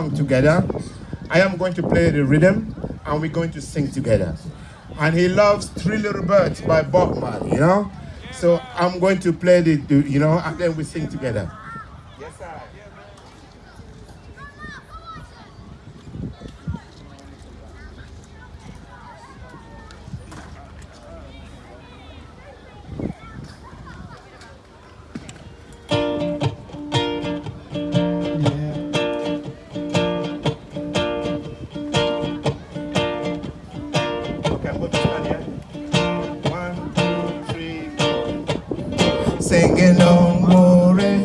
song together. I am going to play the rhythm and we're going to sing together. And he loves Three Little Birds by Bob you know? So I'm going to play the, the you know, and then we sing together. Yes, sir. Singing no worry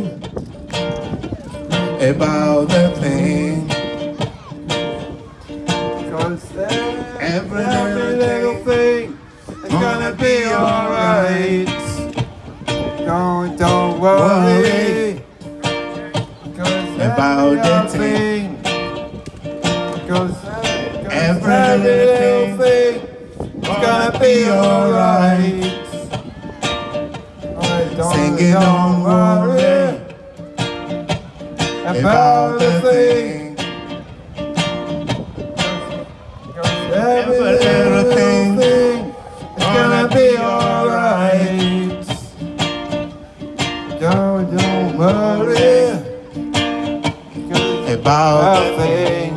about the pain. Cause every, every little thing is gonna be alright. Don't, don't worry. Cause about the thing. Cause every little thing is gonna be alright. Don't, Singing don't worry about the thing. Every little thing is gonna be alright. Don't, don't worry About about the thing.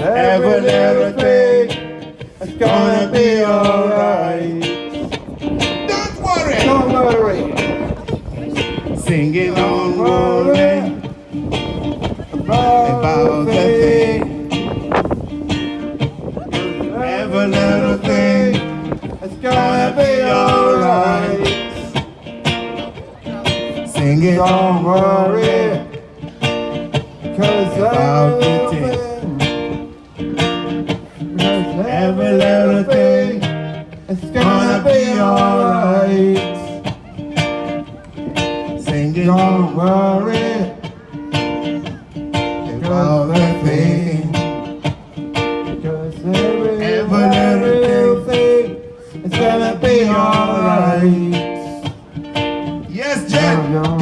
Every little thing is gonna be alright. Singing don't worry about the thing. Every little thing It's gonna be alright. Singing Don't worry. Cause About the every Every little thing It's gonna be alright. Don't worry about the thing. Cause every, Every little thing It's gonna be alright. Yes, Jen.